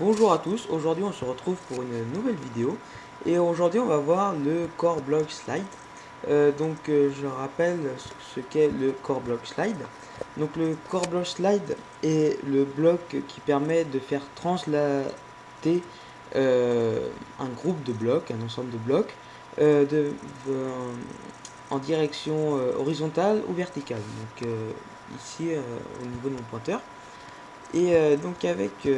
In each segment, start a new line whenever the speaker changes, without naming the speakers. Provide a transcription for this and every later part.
Bonjour à tous, aujourd'hui on se retrouve pour une nouvelle vidéo et aujourd'hui on va voir le Core Block Slide. Euh, donc euh, je rappelle ce qu'est le Core Block Slide. Donc le Core Block Slide est le bloc qui permet de faire translater euh, un groupe de blocs, un ensemble de blocs, en direction horizontale ou verticale. Donc ici au niveau de mon pointeur. Et donc avec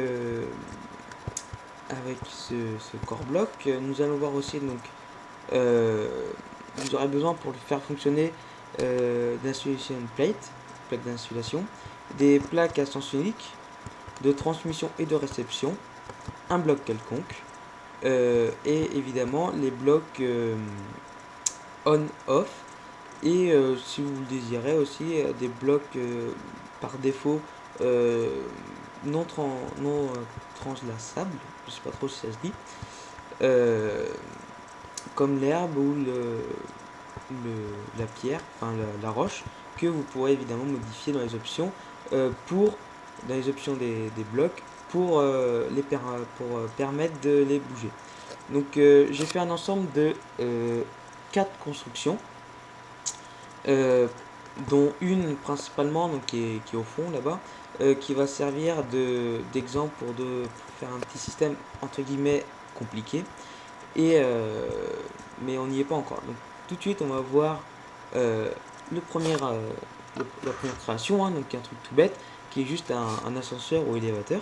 avec ce, core bloc. Nous allons voir aussi donc euh, vous aurez besoin pour le faire fonctionner euh, d'insulation plate, plaque d'insulation, des plaques à sens unique, de transmission et de réception, un bloc quelconque, euh, et évidemment les blocs on-off, et si vous le désirez aussi des blocs par défaut non, non translaçables, je sais pas trop si ça se dit, euh, comme l'herbe ou le, la pierre, enfin la, roche, que vous pourrez évidemment modifier dans les options euh, pour dans les options des, blocs pour euh, les pour permettre de les bouger. Donc j'ai fait un ensemble de quatre constructions dont une principalement donc qui est, qui au fond là-bas euh, qui va servir d'exemple pour, de, faire un petit système entre guillemets compliqué. Et, euh, mais on n'y est pas encore. Donc tout de suite on va voir euh, le premier, la première création, hein, donc un truc tout bête, qui est juste un, ascenseur ou élévateur.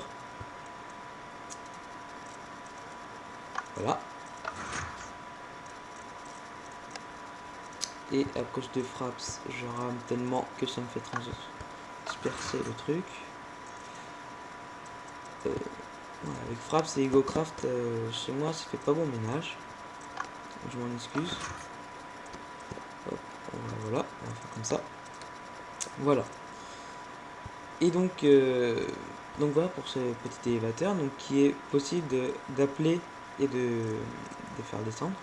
Voilà. Et à cause de fraps, je rame tellement que ça me fait transpercer le truc. Euh, avec Fraps et EgoCraft, euh, chez moi, ça fait pas bon ménage. Je m'en excuse. voilà, on va faire comme ça. Voilà. Et donc, euh, donc voilà pour ce petit élévateur, donc qui est possible d'appeler et de, de, faire descendre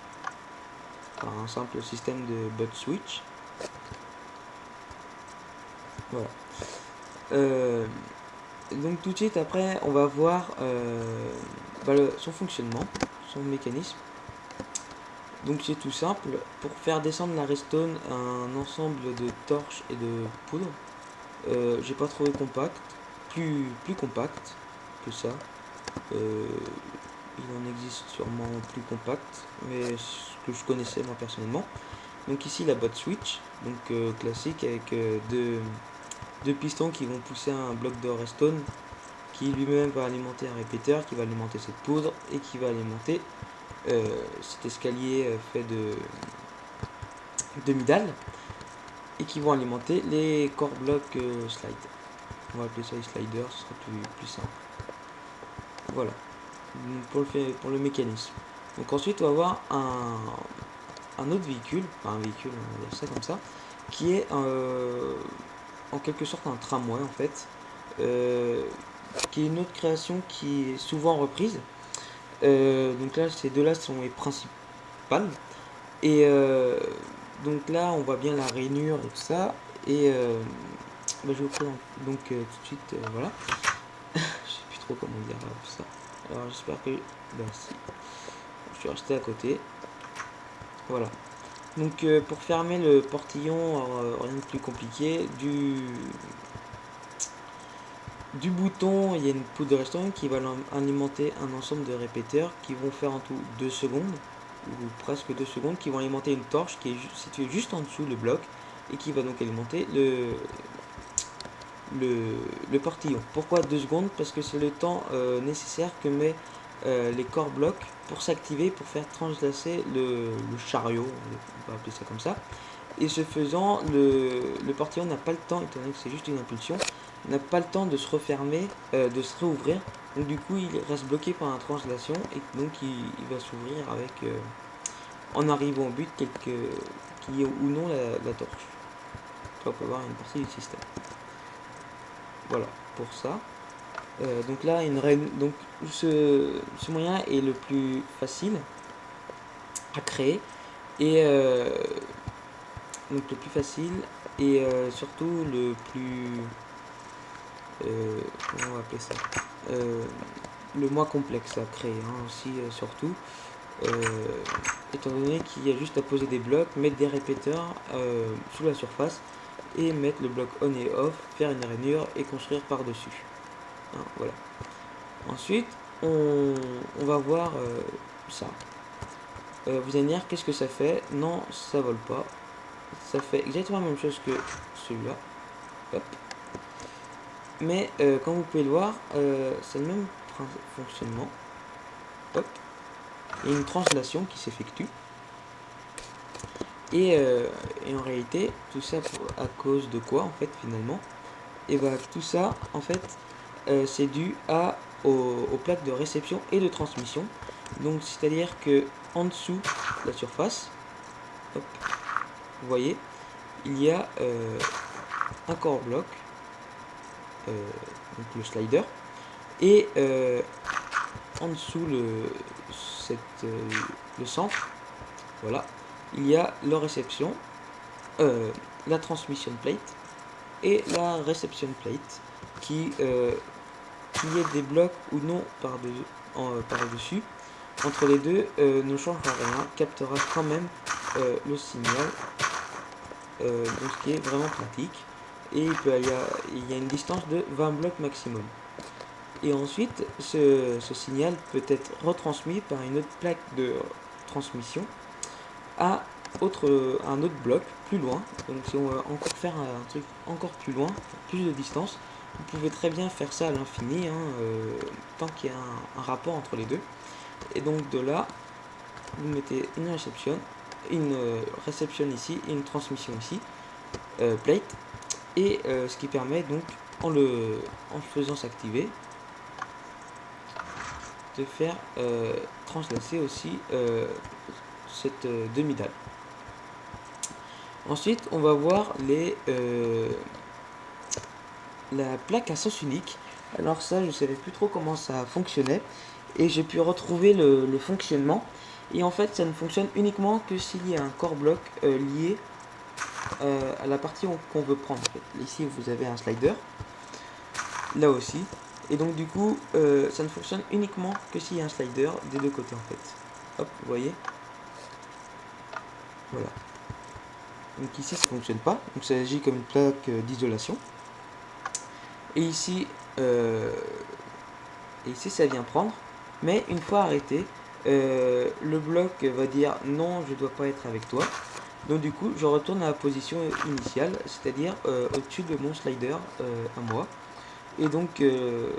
par un simple système de bot switch. Voilà. Euh, donc tout de suite après on va voir euh, bah, son fonctionnement, son mécanisme. Donc c'est tout simple, pour faire descendre la redstone un ensemble de torches et de poudre, euh, j'ai pas trouvé compact, plus, plus compact que ça. Il en existe sûrement plus compact, mais que je connaissais moi personnellement. Donc ici la bot switch, donc classique avec deux deux pistons qui vont pousser un bloc de redstone qui lui-même va alimenter un répéteur, qui va alimenter cette poudre et qui va alimenter euh, cet escalier euh, fait de, de midal et qui vont alimenter les core blocs euh, slide. On va appeler ça les sliders, ce sera plus, simple. Voilà, pour le, pour le mécanisme. Donc ensuite on va avoir un, autre véhicule, enfin un véhicule, on va dire ça comme ça, qui est en quelque sorte un tramway en fait, euh, qui est une autre création qui est souvent reprise. Euh, donc là, ces deux-là sont les principales. Et euh, donc là, on voit bien la rainure et tout ça. Et bah, je vous présente donc tout de suite, voilà. je sais plus trop comment dire tout ça. Alors j'espère que... Bah, si. Je suis resté à côté. Voilà. Donc euh, pour fermer le portillon, euh, rien de plus compliqué, du, bouton, il y a une poudre de restaurant qui va alimenter un ensemble de répéteurs qui vont faire en tout 2 secondes, ou presque 2 secondes, qui vont alimenter une torche qui est située juste en dessous le bloc, et qui va donc alimenter le, le, portillon. Pourquoi 2 secondes? Parce que c'est le temps euh, nécessaire que met euh, les corps blocs pour s'activer, pour faire translacer le, chariot, on va appeler ça comme ça. Et ce faisant, le, le portillon n'a pas le temps, étant donné que c'est juste une impulsion, n'a pas le temps de se refermer, euh, de se réouvrir. Donc du coup, il reste bloqué par la translation et donc il, va s'ouvrir avec, euh, en arrivant au but, quelque, qui est ou non la, torche. on peut voir une partie du système. Voilà, pour ça. Euh, donc là, une donc ce, moyen est le plus facile à créer et euh, donc le plus facile et euh, surtout le plus comment on va appeler ça le moins complexe à créer hein, aussi surtout. étant donné qu'il y a juste à poser des blocs, mettre des répéteurs sous la surface et mettre le bloc on et off, faire une rainure et construire par dessus. Hein, voilà. Ensuite, on, va voir ça. vous allez dire qu'est-ce que ça fait? Non, ça vole pas. Ça fait exactement la même chose que celui-là. Mais euh, comme vous pouvez le voir, euh, c'est le même fonctionnement. Il y a une translation qui s'effectue. Et, euh, et, en réalité, tout ça à cause de quoi en fait finalement? Et bah tout ça en fait c'est dû à aux, plaques de réception et de transmission. Donc c'est-à-dire que en dessous de la surface, vous voyez, il y a un core bloc euh, donc le slider. Et euh, en dessous le, euh, centre, voilà, il y a la réception, la transmission plate et la reception plate qui, qui est des blocs ou non par-dessus, par dessus entre les deux ne changera rien, captera quand même le signal, donc ce qui est vraiment pratique et il, peut, y a, il y a une distance de 20 blocs maximum. Et ensuite, ce, signal peut être retransmis par une autre plaque de transmission à un autre bloc plus loin. Donc si on veut encore faire un truc encore plus loin, plus de distance, vous pouvez très bien faire ça à l'infini, hein, euh, tant qu'il y a un, rapport entre les deux. Et donc de là, vous mettez une réception, une euh, réception ici et une transmission ici, euh, plate, et ce qui permet donc en le en faisant s'activer de faire translacer aussi cette demi-dalle. Ensuite, on va voir les la plaque à sens unique. Alors ça, je savais plus trop comment ça fonctionnait et j'ai pu retrouver le, fonctionnement. Et en fait, ça ne fonctionne uniquement que s'il y a un core bloc lié euh, à la partie qu'on veut prendre. Ici, vous avez un slider. Là aussi. Et donc, du coup, euh, ça ne fonctionne uniquement que s'il y a un slider des deux côtés, en fait. Hop, vous voyez Voilà. Donc ici, ça fonctionne pas. Donc, ça agit comme une plaque euh, d'isolation. Et ici, et ici, ça vient prendre. Mais une fois arrêté, le bloc va dire non, je dois pas être avec toi. Donc du coup, je retourne à la position initiale, c'est-à-dire euh, au-dessus de mon slider euh, à moi. Et donc, euh,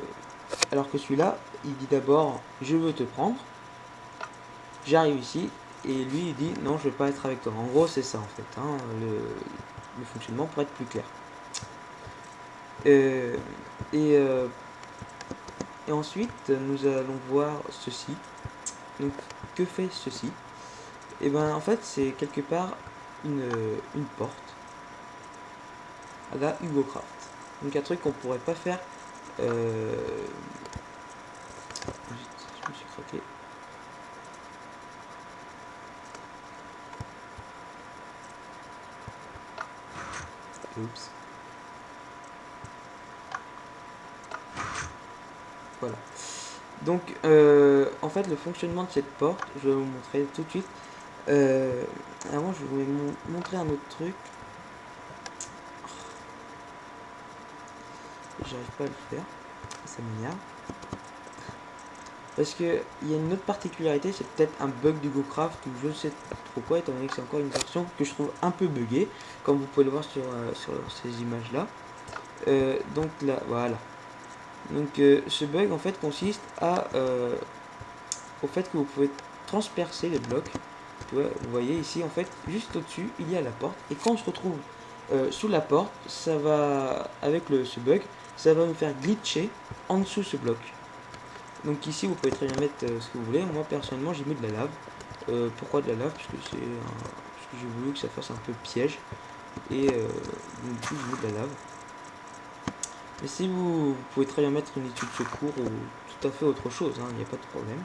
alors que celui-là, il dit d'abord « je veux te prendre ». J'arrive ici, et lui, il dit « non, je veux pas être avec toi ». En gros, c'est ça en fait, hein, le, fonctionnement pour être plus clair. Et, et ensuite, nous allons voir ceci. Donc, que fait ceci? Et eh ben en fait c'est quelque part une, une porte à la Hugo Craft. Donc un truc qu'on pourrait pas faire. Euh... Je me suis craqué. Oups. Voilà. Donc, euh, en fait, le fonctionnement de cette porte, je vais vous montrer tout de suite. Euh, avant, je voulais montrer un autre truc. J'arrive pas à le faire. Ça m'énerve. Parce que il y a une autre particularité, c'est peut-être un bug du GoCraft ou je ne sais trop quoi, étant donné que c'est encore une version que je trouve un peu buggée, comme vous pouvez le voir sur, euh, sur ces images-là. Donc là, voilà. Donc ce bug en fait consiste à au fait que vous pouvez transpercer les blocs vous voyez ici, en fait, juste au-dessus, il y a la porte. Et quand on se retrouve euh, sous la porte, ça va, avec le, ce bug, ça va nous faire glitcher en dessous ce bloc. Donc ici, vous pouvez très bien mettre euh, ce que vous voulez. Moi, personnellement, j'ai mis de la lave. Euh, pourquoi de la lave? Parce que c'est que j'ai voulu que ça fasse un peu piège. Et du coup, j'ai mis de la lave. Mais si vous, pouvez très bien mettre une étude secours ou tout à fait autre chose, hein, il n'y a pas de problème.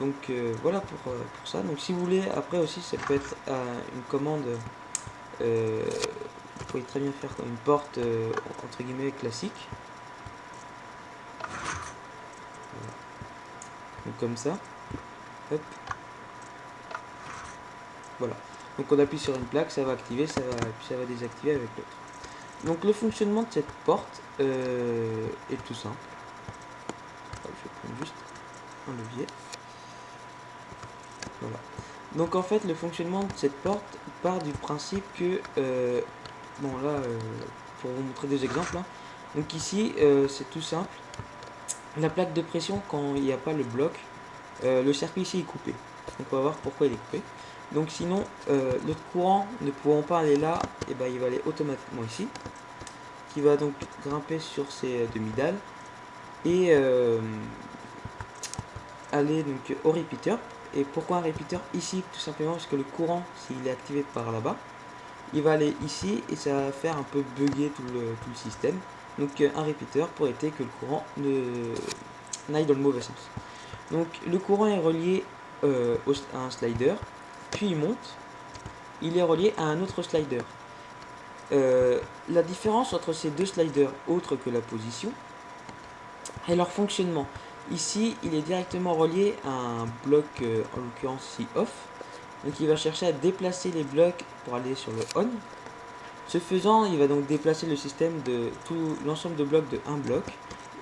Donc euh, voilà pour, euh, pour, ça. Donc si vous voulez, après aussi ça peut être euh, une commande, vous pouvez très bien faire une porte entre guillemets classique. Donc comme ça. Hop. Voilà. Donc on appuie sur une plaque, ça va activer, ça va, puis ça va désactiver avec l'autre. Donc le fonctionnement de cette porte euh, est tout simple. je vais prendre juste un levier. Voilà. Donc en fait le fonctionnement de cette porte part du principe que euh, bon là euh, pour vous montrer des exemples hein. donc ici c'est tout simple la plaque de pression quand il n'y a pas le bloc le circuit ici est coupé donc on va voir pourquoi il est coupé donc sinon, euh, courant ne pouvant pas aller là, et eh ben, il va aller automatiquement ici. Qui va donc grimper sur ces euh, demi-dalles. Et euh, aller donc au repeater. Et pourquoi un repeater Ici, tout simplement parce que le courant, s'il est activé par là-bas, il va aller ici et ça va faire un peu bugger tout le, tout le système. Donc un repeater pour éviter que le courant n'aille dans le mauvais sens. Donc le courant est relié à un slider puis il monte, il est relié à un autre slider. Euh, la différence entre ces deux sliders, autre que la position, est leur fonctionnement. Ici, il est directement relié à un bloc, euh, en l'occurrence si off. Donc il va chercher à déplacer les blocs pour aller sur le on. Ce faisant, il va donc déplacer le système de tout l'ensemble de blocs de un bloc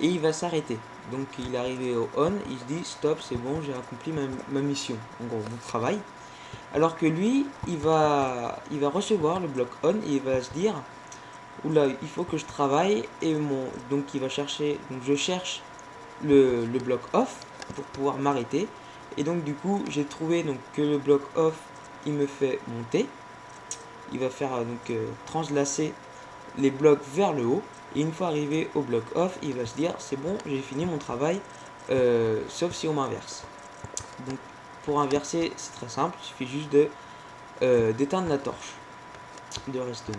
et il va s'arrêter. Donc il est arrivé au on, il se dit stop, c'est bon, j'ai accompli ma, mission, en gros mon travail. Alors que lui, il va, il va recevoir le bloc on et il va se dire Oula, il faut que je travaille et mon. Donc il va chercher. Donc je cherche le, bloc off pour pouvoir m'arrêter. Et donc du coup j'ai trouvé que le bloc off il me fait monter. Il va faire donc euh, translacer les blocs vers le haut. Et une fois arrivé au bloc off, il va se dire c'est bon, j'ai fini mon travail, euh, sauf si on m'inverse. Donc pour inverser, c'est très simple, il suffit juste de euh, d'éteindre la torche de redstone.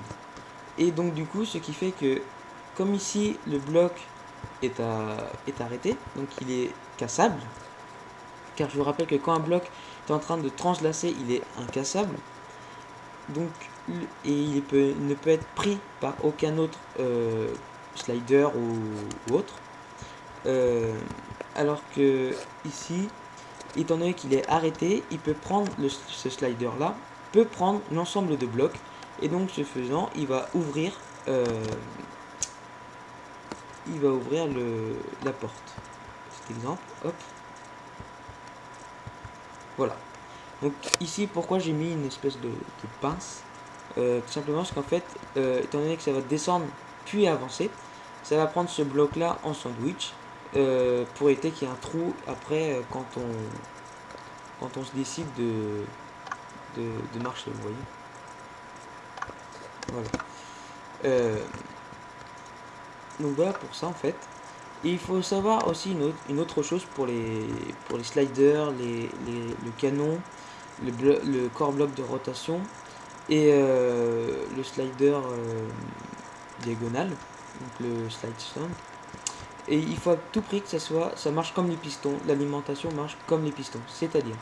Et donc du coup, ce qui fait que, comme ici, le bloc est, est arrêté, donc il est cassable, car je vous rappelle que quand un bloc est en train de translacer, il est incassable, donc, et il peut, ne peut être pris par aucun autre euh, slider ou, autre. Euh, alors que ici, étant donné qu'il est arrêté, il peut prendre ce slider là, peut prendre l'ensemble de blocs, et donc ce faisant, il va ouvrir, euh, il va ouvrir le, la porte. Cet exemple, hop. Voilà. Donc ici, pourquoi j'ai mis une espèce de, pince? Euh, Tout simplement parce qu'en fait, euh, étant donné que ça va descendre puis avancer, ça va prendre ce bloc là en sandwich euh, pour éviter qu'il y ait un trou après quand on quand on se décide de, de, marcher, vous voyez. Voilà. Donc voilà pour ça en fait. Il faut savoir aussi une autre, chose pour les, pour les sliders, les, le canon, le, le corps bloc de rotation et le slider diagonal, donc le slide stand. Et il faut à tout prix que ça soit, ça marche comme les pistons, l'alimentation marche comme les pistons, c'est-à-dire,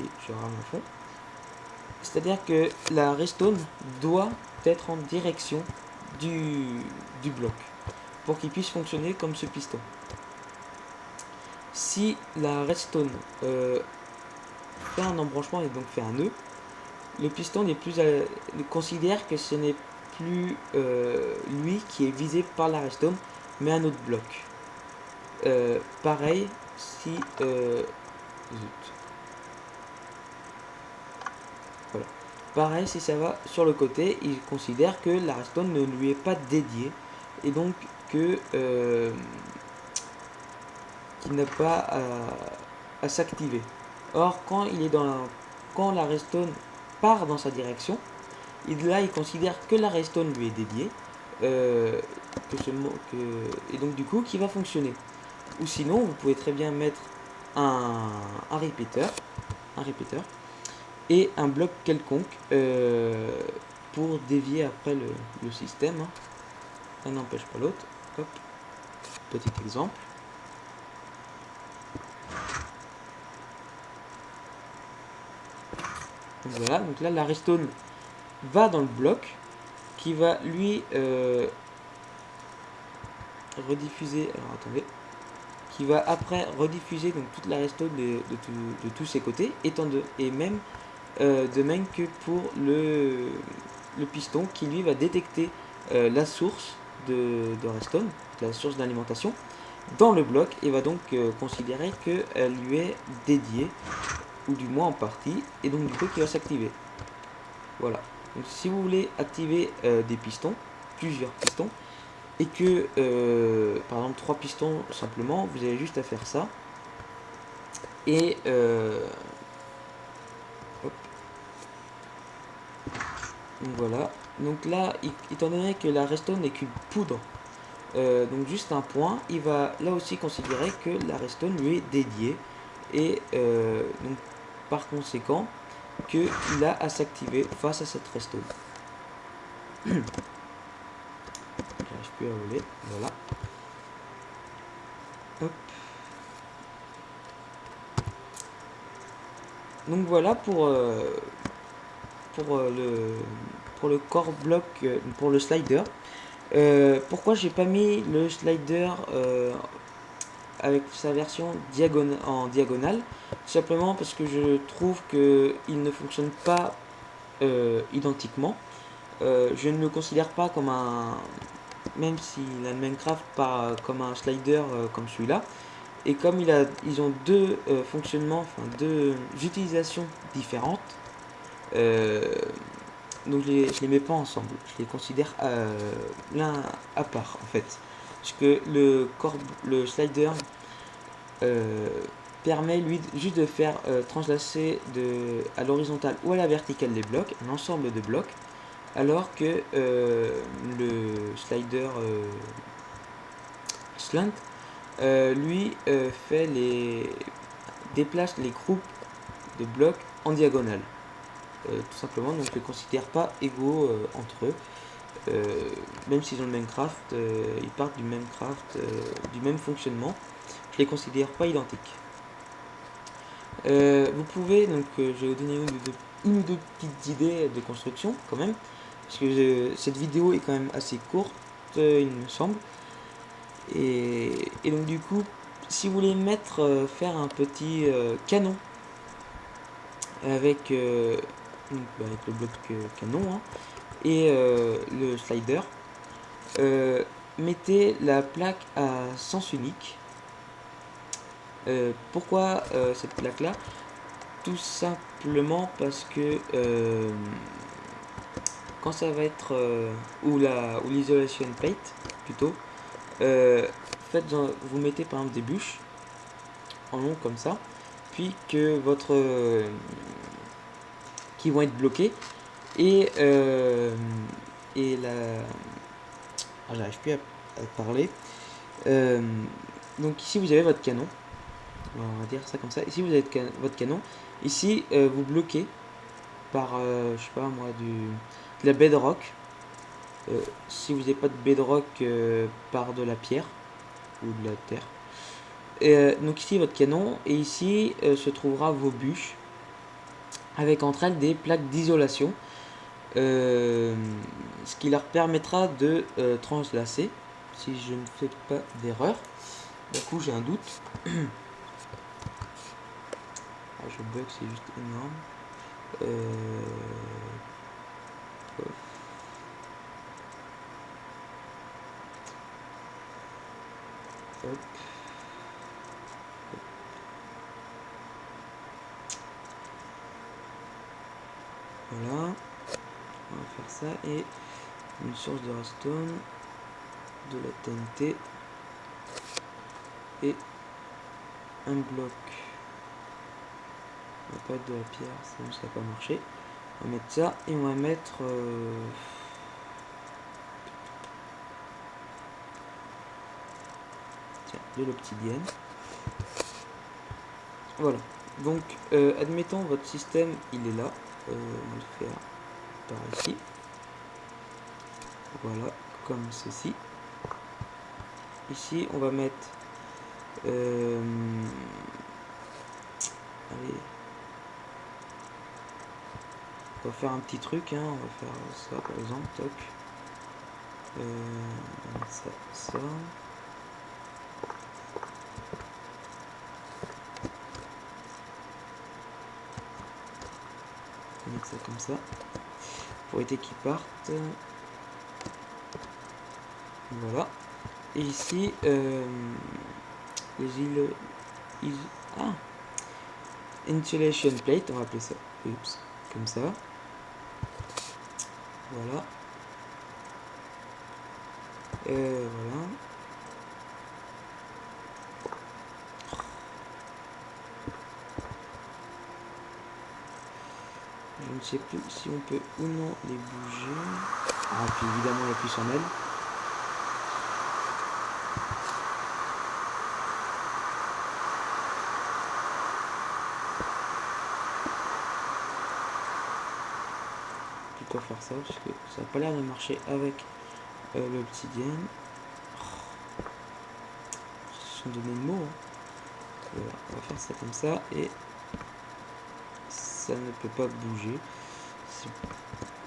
je fond, c'est-à-dire que la restone doit être en direction du, du bloc pour qu'il puisse fonctionner comme ce piston. Si la redstone euh, fait un embranchement et donc fait un nœud, le piston n'est plus considère que ce n'est plus euh, lui qui est visé par la redstone, mais un autre bloc. Euh, pareil, si... Euh, voilà. Pareil, si ça va sur le côté, il considère que la redstone ne lui est pas dédiée. Et donc qu'il n'a pas à, à s'activer. Or, quand il est dans la, quand la redstone part dans sa direction, il, là, il considère que la redstone lui est dédiée. Euh, que ce que et donc du coup qui va fonctionner ou sinon vous pouvez très bien mettre un, un répéteur un répéteur et un bloc quelconque euh, pour dévier après le, le système hein. un n'empêche pas l'autre petit exemple voilà donc là la restone va dans le bloc qui va lui euh, rediffuser. Alors attendez, qui va après rediffuser donc toute la redstone de, de, tous ses côtés, étant de, et même euh, de même que pour le, le piston qui lui va détecter euh, la source de, de redstone, la source d'alimentation, dans le bloc et va donc considérer qu'elle lui est dédiée, ou du moins en partie, et donc du coup qui va s'activer. Voilà. Donc si vous voulez activer des pistons, plusieurs pistons, et que euh, par exemple trois pistons simplement vous avez juste à faire ça et euh, donc voilà donc là étant donné que la redstone n'est qu'une poudre euh, donc juste un point il va là aussi considérer que la redstone lui est dédiée et donc par conséquent qu'il a à s'activer face à cette voler. Voilà. Donc voilà pour, euh, pour, euh, le, pour le core block, euh, pour le slider. pourquoi j'ai pas mis le slider avec sa version en diagonale Simplement parce que je trouve que il ne fonctionne pas identiquement. je ne le considère pas comme un, même s'il a le Minecraft pas comme un slider euh, comme celui-là. Et comme il a, ils ont deux euh, fonctionnements, enfin deux utilisations différentes, euh, donc je les, les mets pas ensemble. Je les considère l'un à part en fait. Que le, slider permet lui juste de faire translacer de, à l'horizontale ou à la verticale des blocs, un ensemble de blocs alors que euh, le slider euh, slant euh, lui fait les déplace les groupes de blocs en diagonale. Tout simplement donc les considère pas égaux entre eux même s'ils ont le Minecraft ils partent du Minecraft du même fonctionnement. Je les considère pas identiques. Vous pouvez donc je vais vous donner une ou deux petites idées de construction quand même. Parce que cette vidéo est quand même assez courte, euh, il me semble. Et, donc du coup, si vous voulez mettre, euh, faire un petit euh, canon avec, avec, le bloc canon hein, et le slider, mettez la plaque à sens unique. pourquoi cette plaque là Tout simplement parce que quand ça va être euh, ou la ou l'isolation plate plutôt euh, faites vous mettez par exemple des bûches en long comme ça puis que votre euh, qui vont être bloqués et et la ah, j'arrive plus à, parler donc ici vous avez votre canon on va dire ça comme ça ici vous avez votre canon ici vous bloquez par je sais pas moi du la bedrock. Euh, si vous n'avez pas de bedrock euh, par de la pierre ou de la terre. Euh, donc ici votre canon et ici se trouvera vos bûches avec entre elles des plaques d'isolation. Ce qui leur permettra de translacer si je ne fais pas d'erreur. Du coup j'ai un doute. ah, je bug, c'est juste énorme. Voilà. On va faire ça et une source de redstone, de la TNT et un bloc. On va pas être de la pierre, ça ne va pas marcher. On va mettre ça et on va mettre... Euh, de l'obsidienne. Voilà. Donc, euh, admettons votre système, il est là. Euh, on va le faire par ici. Voilà, comme ceci. Ici, on va mettre... Euh, allez. On va faire un petit truc, hein. on va faire ça par exemple, toc. Euh, ça, ça. Mettre ça comme ça. Pour éviter qu'ils partent. Voilà. Et ici, euh, les îles, îles... Ah Insulation plate, on va appeler ça. Comme ça. Voilà. Euh, voilà. Ne sais plus si on peut ou non les bouger. Ah, puis évidemment, on appuie sur elle. Plutôt faire ça parce que ça n'a pas l'air de marcher avec euh, l'obsidienne. Oh. Ce sont donné le mot. Hein. on va faire ça comme ça et ça ne peut pas bouger. C'est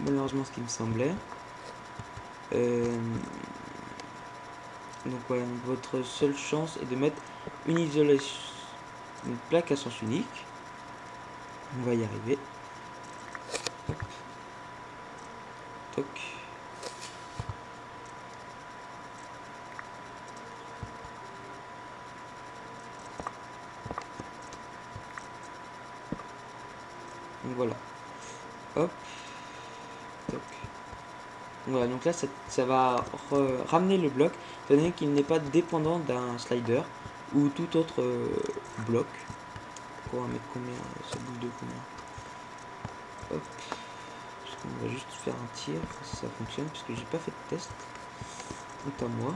malheureusement ce qui me semblait. Euh, donc voilà, votre seule chance est de mettre une isolation, une plaque à sens unique. On va y arriver. Toc. Donc voilà. Hop. Toc. Donc là, ça, va ramener le bloc, donné qu'il n'est pas dépendant d'un slider ou tout autre euh, bloc. On va mettre combien Ça bouge de combien? Hop. On va juste faire un tir si ça fonctionne, puisque j'ai pas fait de test. Quant à moi.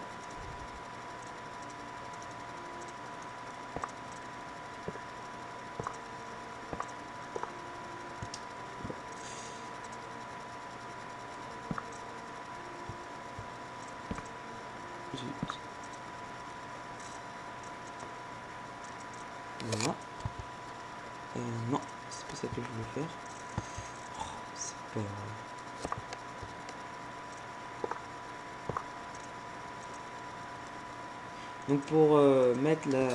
Voilà. Non, c'est pas ça que je voulais faire. Oh, c'est pas. Donc pour euh, mettre la,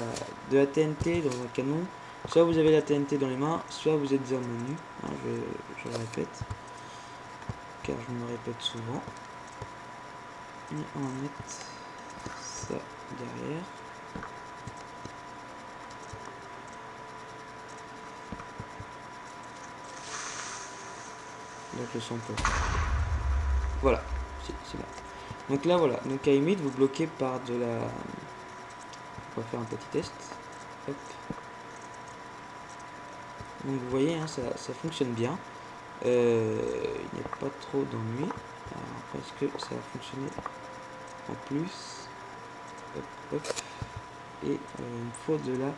de la TNT dans un canon, soit vous avez la TNT dans les mains, soit vous êtes en menu. Hein, je, je, le répète, car je me répète souvent. Et on va mettre derrière. donc le peut. Voilà, c'est là. Donc là, voilà. Donc à limite, vous bloquez par de la... On va faire un petit test. Donc vous voyez, hein, ça, ça, fonctionne bien. Euh, il n'y a pas trop d'ennui. Parce que ça a fonctionné en plus? Et euh, il faut de la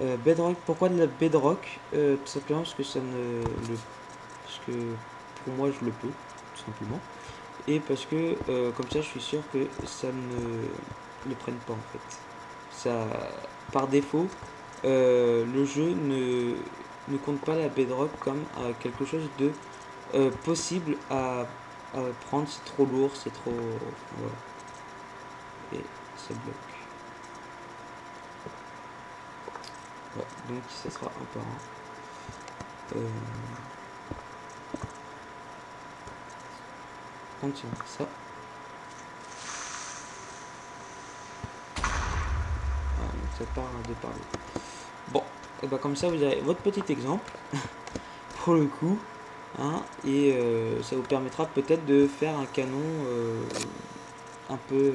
euh, bedrock. Pourquoi de la bedrock euh, Tout simplement parce que ça ne... Le, parce que pour moi je le peux tout simplement et parce que euh, comme ça je suis sûr que ça ne le prenne pas en fait ça par défaut le jeu ne, ne compte pas la bedrock comme quelque chose de possible à, à prendre c'est trop lourd c'est trop voilà. et ça bloque donc ça sera un par un euh, ça. Donc ça part de parler. Bon, et bah comme ça vous avez votre petit exemple pour le coup. Hein, et euh, ça vous permettra peut-être de faire un canon euh, un peu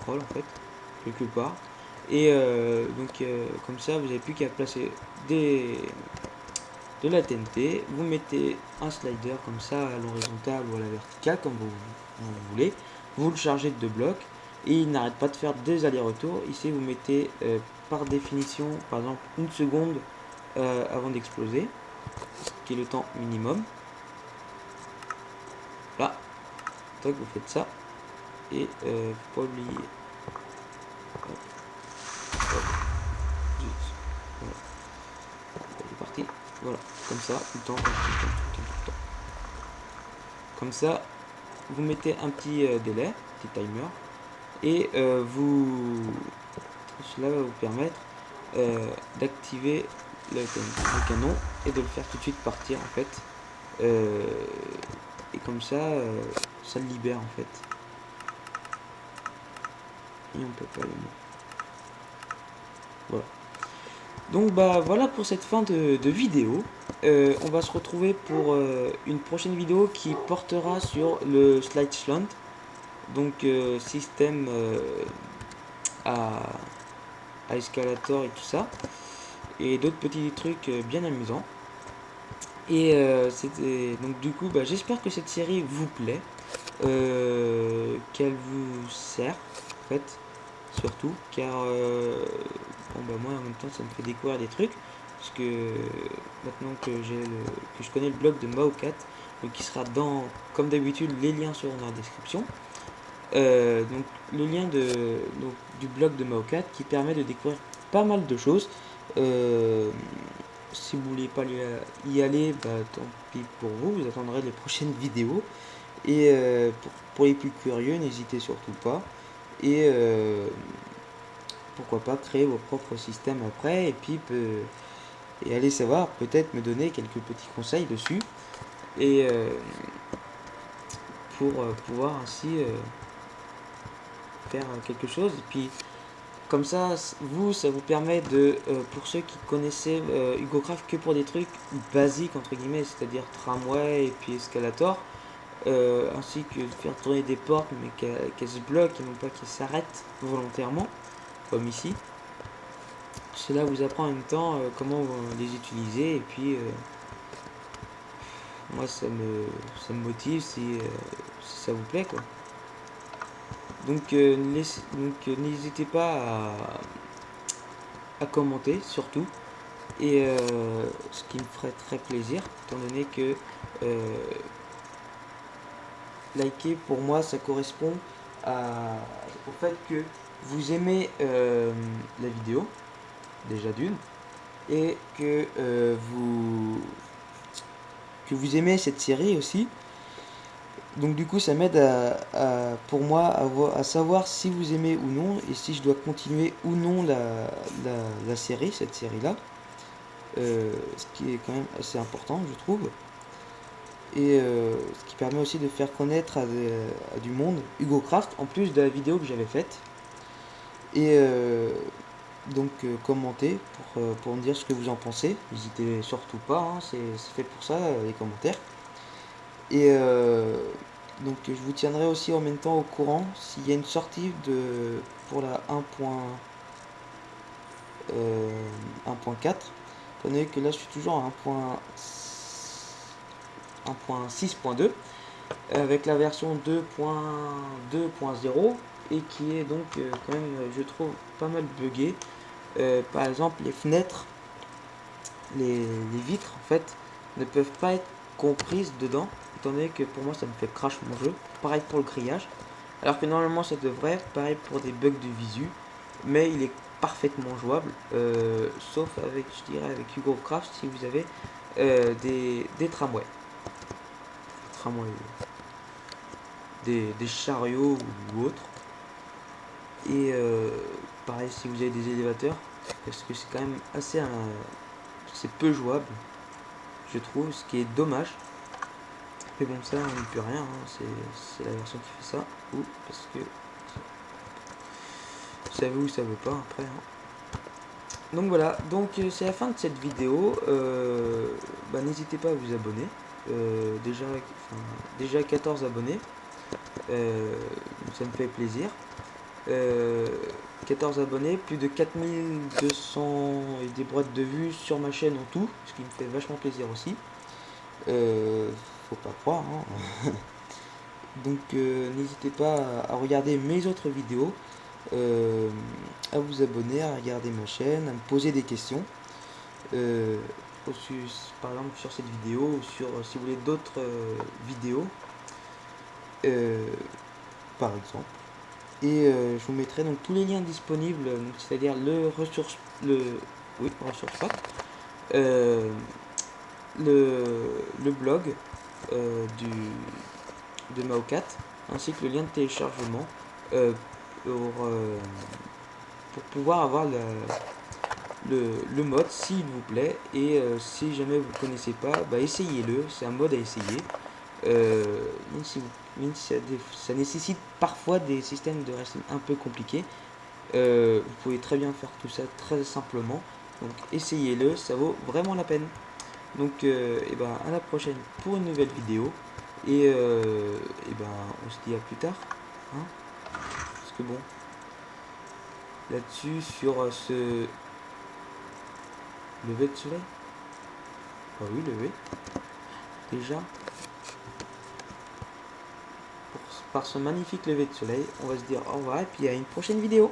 troll en fait, quelque part. Et euh, donc comme ça vous n'avez plus qu'à placer des de la TNT, vous mettez un slider comme ça à l'horizontale ou à la verticale comme vous, voulez, vous le chargez de deux blocs et il n'arrête pas de faire des allers-retours. Ici vous mettez euh, par définition par exemple une seconde euh, avant d'exploser, qui est le temps minimum. Là, donc vous faites ça et euh, faut pas oublier. Hop. Hop. Voilà. Il est parti. Voilà, comme ça, tout le temps. Comme ça, vous mettez un petit euh, délai, petit timer, et euh, vous, cela va vous permettre euh, d'activer le, le, canon et de le faire tout de suite partir en fait et comme ça, ça le libère en fait. Et on peut pas le mettre. Voilà. Donc bah voilà pour cette fin de, vidéo. Euh, on va se retrouver pour euh, une prochaine vidéo qui portera sur le slide slant. Donc euh, système à, escalator et tout ça. Et d'autres petits trucs bien amusants. Et c'était donc du coup bah, j'espère que cette série vous plaît. Qu'elle vous sert en fait surtout car bon bah moi en même temps ça me fait découvrir des trucs parce que maintenant que j'ai que je connais le blog de Maocat donc qui sera dans comme d'habitude les liens seront dans la description. Euh, donc le lien de du blog de Maocat qui permet de découvrir pas mal de choses. Euh, si vous voulez pas y aller bah, tant pis pour vous vous attendrez les prochaines vidéos. Et euh, pour, pour, les plus curieux n'hésitez surtout pas. Et pourquoi pas créer vos propres systèmes après et puis et aller savoir peut-être me donner quelques petits conseils dessus et euh, pour euh, pouvoir ainsi euh, faire quelque chose. Et puis comme ça vous ça vous permet de pour ceux qui connaissaient Hugo Craft que pour des trucs basiques entre guillemets c'est à dire tramway et puis escalator ainsi que faire tourner des portes mais qu'elles se bloquent et non pas qu'elles s'arrêtent volontairement comme ici. Cela vous apprend en même temps euh, comment les utiliser et puis euh, moi ça me, ça me motive si, euh, ça vous plaît quoi. Donc n'hésitez pas à, à, commenter surtout et ce qui me ferait très plaisir étant donné que liker pour moi ça correspond à, au fait que vous aimez euh, la vidéo, déjà d'une, et que euh, vous que vous aimez cette série aussi. Donc du coup ça m'aide à, pour moi à, à, savoir si vous aimez ou non et si je dois continuer ou non la, la, série, cette série là. Euh, ce qui est quand même assez important je trouve. Et ce qui permet aussi de faire connaître à du monde Hugo Craft en plus de la vidéo que j'avais faite. Et euh, donc euh, commentez pour, euh, pour, me dire ce que vous en pensez. N'hésitez surtout pas, hein, c'est fait pour ça, les commentaires. Et donc je vous tiendrai aussi en même temps au courant s'il y a une sortie de pour la 1.4. Euh, que là je suis toujours à 1.6.2 avec la version 2.2.0 et qui est donc euh, quand même, euh, je trouve, pas mal buggé. Euh, par exemple, les fenêtres, les, vitres, en fait, ne peuvent pas être comprises dedans, étant donné que pour moi, ça me fait crash mon jeu. Pareil pour le grillage. Alors que normalement, ça devrait, pareil pour des bugs de visu, mais il est parfaitement jouable, sauf avec, je dirais, avec Hugo Craft, si vous avez des, des tramways. Tramways des, des chariots ou autres. Et euh, pareil si vous avez des élévateurs, parce que c'est quand même assez... c'est peu jouable, je trouve, ce qui est dommage. Mais bon, ça, on n'y peut rien, hein, c'est la version qui fait ça. Ou parce que... Ça veut ou ça veut pas, après. Hein. Donc voilà, donc euh, c'est la fin de cette vidéo. Euh, bah, N'hésitez pas à vous abonner. déjà, déjà 14 abonnés. ça me fait plaisir. 14 euh, abonnés, plus de 4200 et des boîtes de vues sur ma chaîne en tout, ce qui me fait vachement plaisir aussi. Euh, faut pas croire. Hein. Donc euh, n'hésitez pas à, regarder mes autres vidéos, à vous abonner, à regarder ma chaîne, à me poser des questions. par exemple sur cette vidéo, ou sur si vous voulez d'autres vidéos, par exemple et euh, je vous mettrai donc tous les liens disponibles c'est-à-dire le ressource le oui ressource euh, le, le blog euh, du de Maocat ainsi que le lien de téléchargement pour, pour pouvoir avoir le, le mode s'il vous plaît. Et euh, si jamais vous ne connaissez pas, bah, essayez-le. C'est un mode à essayer. Euh, ça, nécessite parfois des systèmes de racine un peu compliqués. Euh, vous pouvez très bien faire tout ça très simplement. Donc essayez-le, ça vaut vraiment la peine. Donc euh, et ben, à la prochaine pour une nouvelle vidéo. Et, euh, et ben on se dit à plus tard. Hein Parce que bon, là-dessus, sur ce lever de soleil. Ah oui, lever. Déjà, par ce magnifique lever de soleil, on va se dire au revoir et puis à une prochaine vidéo.